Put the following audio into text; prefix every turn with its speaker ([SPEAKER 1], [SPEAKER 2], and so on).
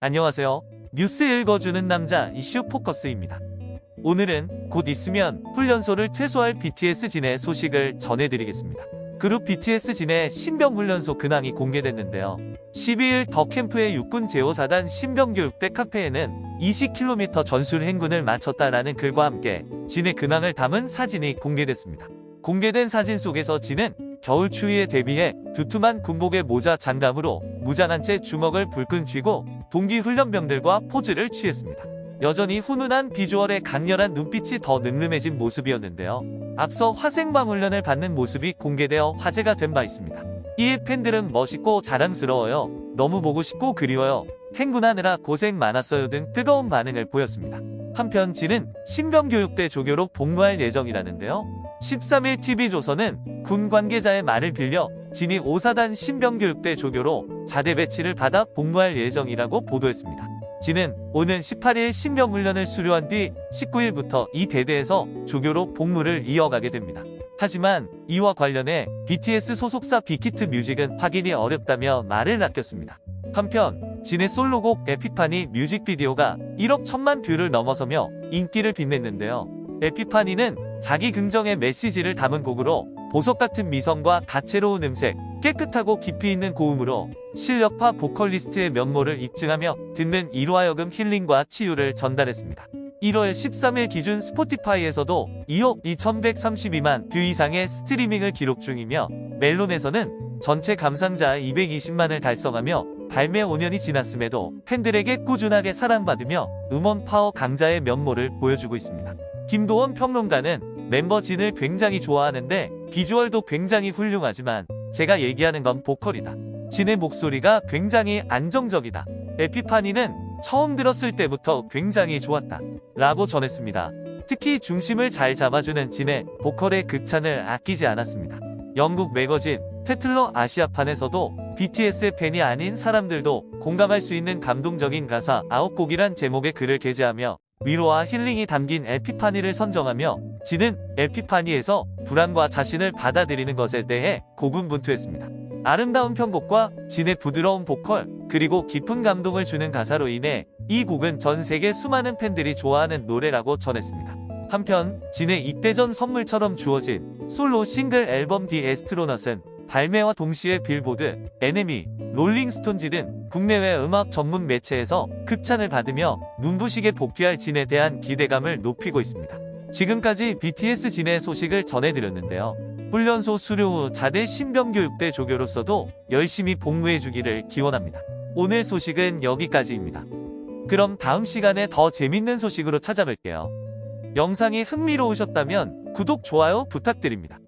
[SPEAKER 1] 안녕하세요. 뉴스 읽어주는 남자 이슈 포커스입니다. 오늘은 곧 있으면 훈련소를 퇴소할 BTS 진의 소식을 전해드리겠습니다. 그룹 BTS 진의 신병훈련소 근황이 공개됐는데요. 12일 더 캠프의 육군 제5사단 신병교육대 카페에는 20km 전술 행군을 마쳤다라는 글과 함께 진의 근황을 담은 사진이 공개됐습니다. 공개된 사진 속에서 진은 겨울 추위에 대비해 두툼한 군복에 모자 장갑으로 무장한 채 주먹을 불끈 쥐고 동기 훈련병들과 포즈를 취했습니다. 여전히 훈훈한 비주얼에 강렬한 눈빛이 더 늠름해진 모습이었는데요. 앞서 화생방 훈련을 받는 모습이 공개되어 화제가 된 바 있습니다. 이에 팬들은 멋있고 자랑스러워요. 너무 보고 싶고 그리워요. 행군하느라 고생 많았어요 등 뜨거운 반응을 보였습니다. 한편 진은 신병교육대 조교로 복무할 예정이라는데요. 13일 TV조선은 군 관계자의 말을 빌려 진이 5사단 신병교육대 조교로 자대 배치를 받아 복무할 예정이라고 보도했습니다. 진은 오는 18일 신병훈련을 수료한 뒤 19일부터 이 대대에서 조교로 복무를 이어가게 됩니다. 하지만 이와 관련해 BTS 소속사 빅히트 뮤직은 확인이 어렵다며 말을 아꼈습니다. 한편 진의 솔로곡 Epiphany 뮤직비디오가 1억 1천만 뷰를 넘어서며 인기를 빛냈는데요. Epiphany는 자기 긍정의 메시지를 담은 곡으로 보석 같은 미성과 다채로운 음색, 깨끗하고 깊이 있는 고음으로 실력파 보컬리스트의 면모를 입증하며 듣는 이로 하여금 힐링과 치유를 전달했습니다. 1월 13일 기준 스포티파이에서도 2억 2132만 뷰 이상의 스트리밍을 기록 중이며 멜론에서는 전체 감상자 220만을 달성하며 발매 5년이 지났음에도 팬들에게 꾸준하게 사랑받으며 음원 파워 강자의 면모를 보여주고 있습니다. 김도원 평론가는 멤버 진을 굉장히 좋아하는데 비주얼도 굉장히 훌륭하지만 제가 얘기하는 건 보컬이다. 진의 목소리가 굉장히 안정적이다. 에피파니는 처음 들었을 때부터 굉장히 좋았다. 라고 전했습니다. 특히 중심을 잘 잡아주는 진의 보컬의 극찬을 아끼지 않았습니다. 영국 매거진 테틀러 아시아판에서도 BTS의 팬이 아닌 사람들도 공감할 수 있는 감동적인 가사 9곡이란 제목의 글을 게재하며 위로와 힐링이 담긴 에피파니를 선정하며 진은 에피파니에서 불안과 자신을 받아들이는 것에 대해 고군분투했습니다. 아름다운 편곡과 진의 부드러운 보컬 그리고 깊은 감동을 주는 가사로 인해 이 곡은 전 세계 수많은 팬들이 좋아하는 노래라고 전했습니다. 한편 진의 입대 전 선물처럼 주어진 솔로 싱글 앨범 디 에스트로넛은 발매와 동시에 빌보드, NME, 롤링스톤지 등 국내외 음악 전문 매체에서 극찬을 받으며 눈부시게 복귀할 진에 대한 기대감을 높이고 있습니다. 지금까지 BTS 진의 소식을 전해드렸는데요. 훈련소 수료 후 자대 신병교육대 조교로서도 열심히 복무해주기를 기원합니다. 오늘 소식은 여기까지입니다. 그럼 다음 시간에 더 재밌는 소식으로 찾아뵐게요. 영상이 흥미로우셨다면 구독, 좋아요 부탁드립니다.